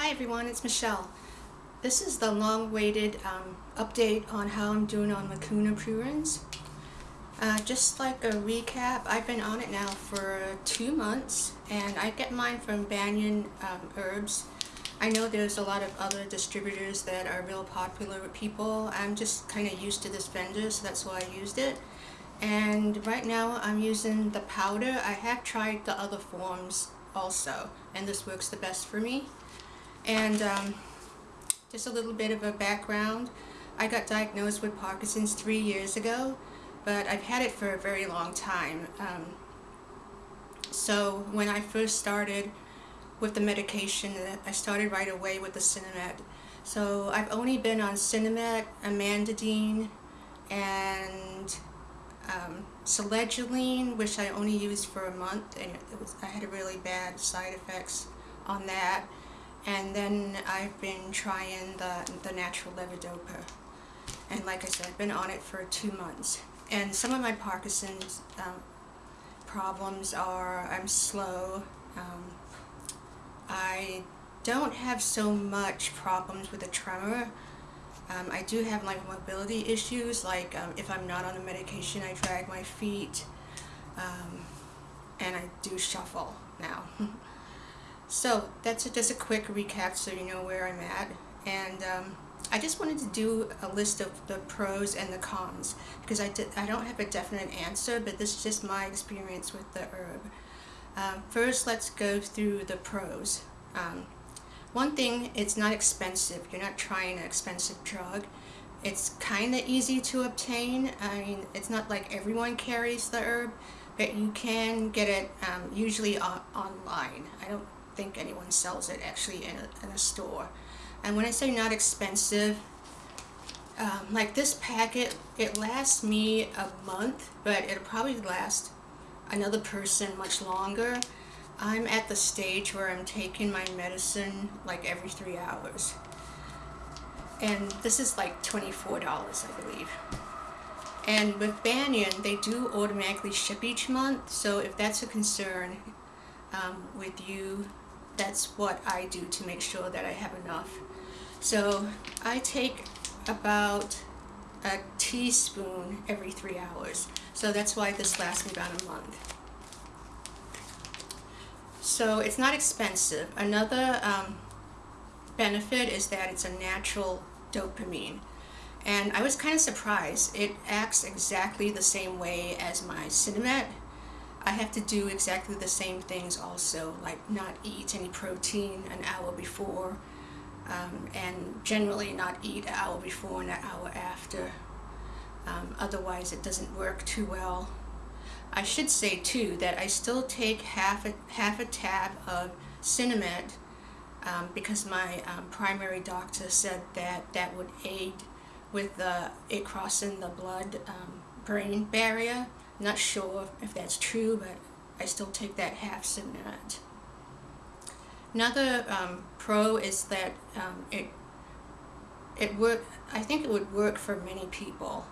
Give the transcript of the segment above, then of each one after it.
Hi everyone, it's Michelle. This is the long-awaited um, update on how I'm doing on Mucuna pruriens. Uh, just like a recap, I've been on it now for two months and I get mine from Banyan um, Herbs. I know there's a lot of other distributors that are real popular with people. I'm just kind of used to this vendor, so that's why I used it. And right now I'm using the powder. I have tried the other forms also, and this works the best for me. And um, just a little bit of a background. I got diagnosed with Parkinson's three years ago, but I've had it for a very long time. Um, so when I first started with the medication, I started right away with the Sinemet. So I've only been on Sinemet, amantadine, and um, selegiline, which I only used for a month, and was, I had really bad side effects on that. And then I've been trying the, the natural levodopa. And like I said, I've been on it for two months. And some of my Parkinson's um, problems are I'm slow. Um, I don't have so much problems with the tremor. Um, I do have like mobility issues, like um, if I'm not on the medication, I drag my feet, um, and I do shuffle now. so that's a, just a quick recap so you know where I'm at. And um, I just wanted to do a list of the pros and the cons because I, did, I don't have a definite answer, but this is just my experience with the herb. Uh, first, let's go through the pros. Um, one thing, it's not expensive. You're not trying an expensive drug. It's kind of easy to obtain. I mean, it's not like everyone carries the herb, but you can get it um, usually on online. I don't think anyone sells it actually in a, in a store. And when I say not expensive, um, like this packet, it lasts me a month, but it'll probably last another person much longer. I'm at the stage where I'm taking my medicine like every three hours. And this is like $24, I believe. And with Banyan, they do automatically ship each month, so if that's a concern um, with you, that's what I do to make sure that I have enough. So I take about a teaspoon every three hours. So that's why this lasts me about a month. So it's not expensive. Another um, benefit is that it's a natural dopamine. And I was kind of surprised. It acts exactly the same way as my Sinemet. I have to do exactly the same things also, like not eat any protein an hour before, um, and generally not eat an hour before and an hour after. Um, otherwise it doesn't work too well. I should say too that I still take half a, half a tab of Sinemet um, because my um, primary doctor said that that would aid with the, it crossing the blood-brain um, Not sure if that's true, but I still take that half Sinemet. Another um, pro is that um, it it work. I think it would work for many people,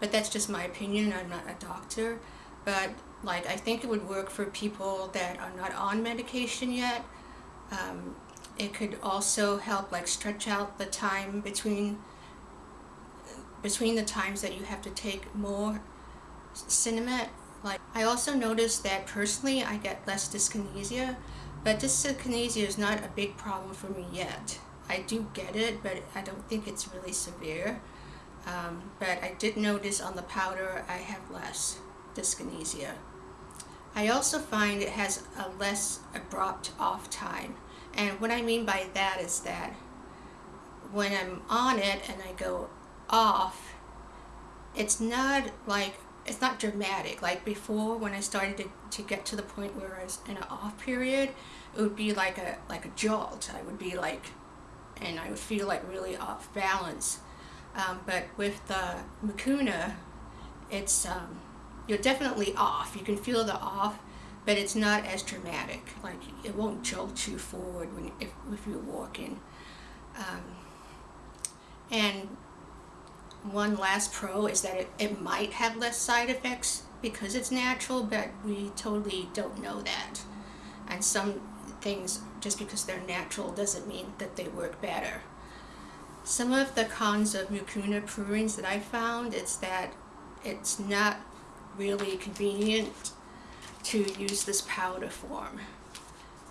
but that's just my opinion. I'm not a doctor but like I think it would work for people that are not on medication yet. Um, it could also help like stretch out the time between between the times that you have to take more Sinemet. Like I also noticed that personally I get less dyskinesia, but dyskinesia is not a big problem for me yet. I do get it, but I don't think it's really severe. Um, but I did notice on the powder I have less dyskinesia. I also find it has a less abrupt off time. And what I mean by that is that when I'm on it and I go off, it's not like, it's not dramatic. Like before when I started to, to get to the point where I was in an off period, it would be like a, like a jolt. I would be like, and I would feel like really off balance. Um, but with the Mucuna, it's, um, you're definitely off. You can feel the off, but it's not as dramatic. Like it won't jolt you forward when if, if you're walking. Um, and one last pro is that it, it might have less side effects because it's natural, but we totally don't know that. And some things, just because they're natural, doesn't mean that they work better. Some of the cons of mucuna pruriens that I found is that it's not really convenient to use this powder form.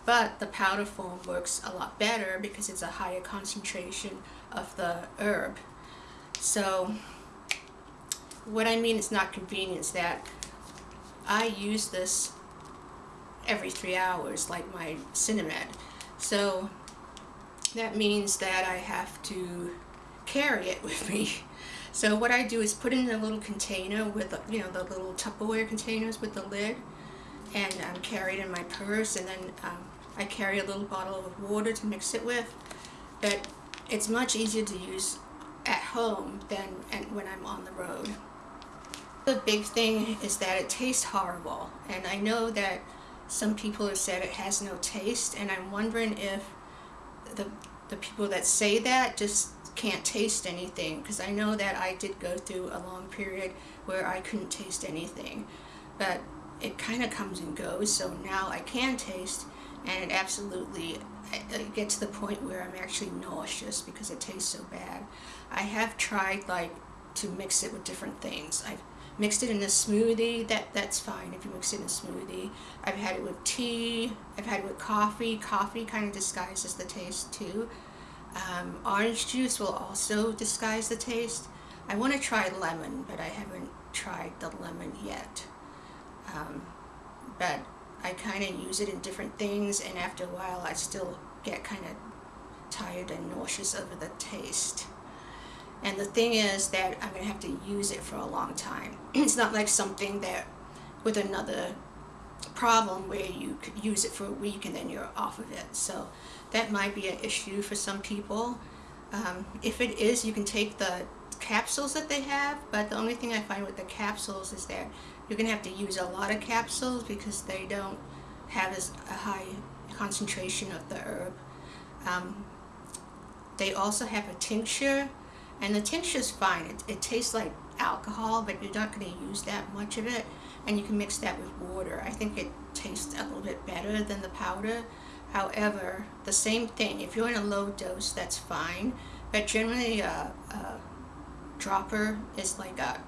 But the powder form works a lot better because it's a higher concentration of the herb. So what I mean is not convenient is that I use this every three hours like my Sinemet. So that means that I have to carry it with me. So what I do is put it in a little container with, you know, the little Tupperware containers with the lid and um, carry it in my purse and then um, I carry a little bottle of water to mix it with, but it's much easier to use at home than and when I'm on the road. The big thing is that it tastes horrible, and I know that some people have said it has no taste, and I'm wondering if the, the people that say that just can't taste anything, because I know that I did go through a long period where I couldn't taste anything, but it kind of comes and goes, so now I can taste, and it absolutely it gets to the point where I'm actually nauseous because it tastes so bad. I have tried like to mix it with different things. I've mixed it in a smoothie, that, that's fine if you mix it in a smoothie. I've had it with tea, I've had it with coffee. Coffee kind of disguises the taste too. Um, orange juice will also disguise the taste. I want to try lemon, but I haven't tried the lemon yet. Um, but I kind of use it in different things and after a while I still get kind of tired and nauseous over the taste. And the thing is that I'm going to have to use it for a long time. it's not like something that with another problem where you could use it for a week and then you're off of it. So that might be an issue for some people. Um, if it is, you can take the capsules that they have, but the only thing I find with the capsules is that you're going to have to use a lot of capsules because they don't have as a high concentration of the herb. Um, they also have a tincture, and the tincture is fine. It, it tastes like alcohol, but you're not going to use that much of it, and you can mix that with water. I think it tastes a little bit better than the powder. However, the same thing, if you're in a low dose, that's fine, but generally a, a dropper is like a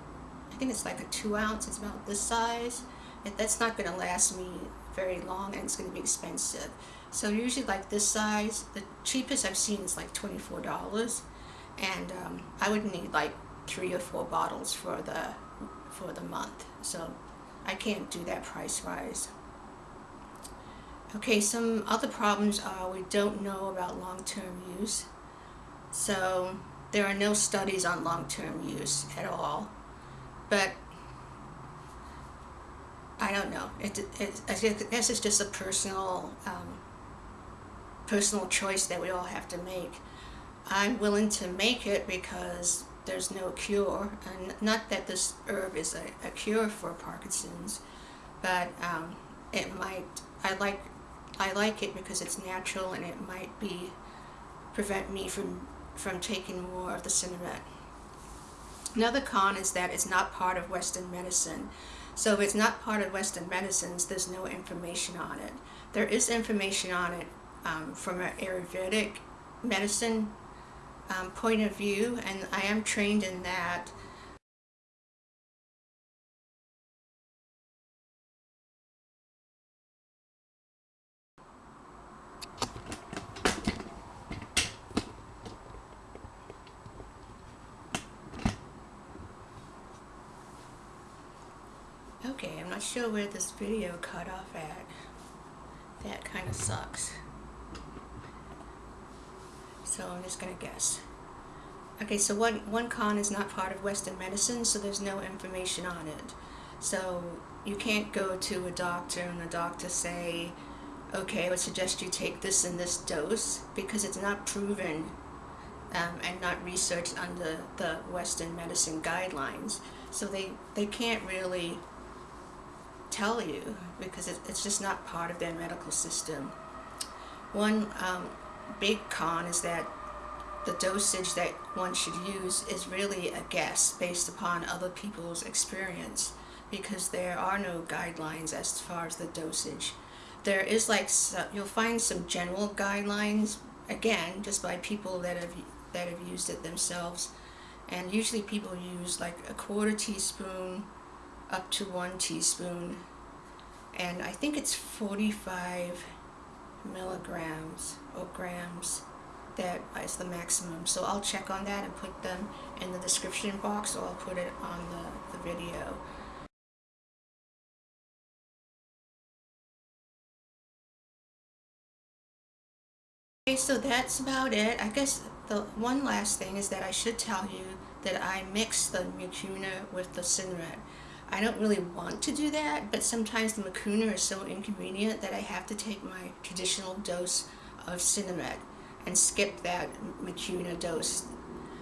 think it's like a two ounce, it's about this size. And that's not going to last me very long and it's going to be expensive. So usually like this size, the cheapest I've seen is like $24. And um, I would need like three or four bottles for the, for the month. So I can't do that price-wise. Okay, some other problems are we don't know about long-term use. So there are no studies on long-term use at all but I don't know. It, it, I guess it's just a personal, um, personal choice that we all have to make. I'm willing to make it because there's no cure, and not that this herb is a, a cure for Parkinson's, but um, it might. I like, I like it because it's natural, and it might be prevent me from from taking more of the Sinemet. Another con is that it's not part of Western medicine. So if it's not part of Western medicines, there's no information on it. There is information on it um, from an Ayurvedic medicine um, point of view, and I am trained in that. Okay, I'm not sure where this video cut off at. That kind of sucks. So I'm just going to guess. Okay, so one, one con is not part of Western medicine, so there's no information on it. So you can't go to a doctor and the doctor say, okay, I would suggest you take this in this dose, because it's not proven um, and not researched under the Western medicine guidelines. So they, they can't really tell you because it, it's just not part of their medical system. One um, big con is that the dosage that one should use is really a guess based upon other people's experience because there are no guidelines as far as the dosage. there is like you'll find some general guidelines again just by people that have that have used it themselves and usually people use like a quarter teaspoon up to one teaspoon and I think it's 45 milligrams or grams that is the maximum so I'll check on that and put them in the description box or I'll put it on the, the video Okay, so that's about it. I guess the one last thing is that I should tell you that I mix the mucuna with the Sinemet. I don't really want to do that, but sometimes the mucuna is so inconvenient that I have to take my traditional dose of Sinemet and skip that mucuna dose.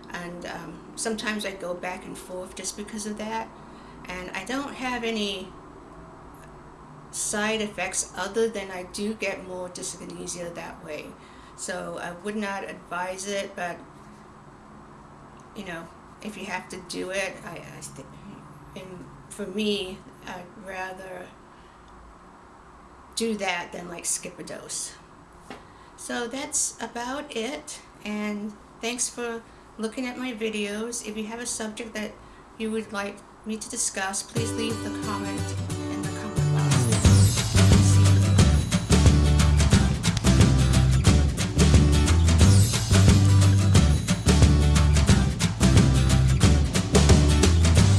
And um, sometimes I go back and forth just because of that. And I don't have any side effects other than I do get more dyskinesia that way. So I would not advise it, but you know, if you have to do it, I, I think, and for me, I'd rather do that than like skip a dose. So that's about it, and thanks for looking at my videos. If you have a subject that you would like me to discuss, please leave the comment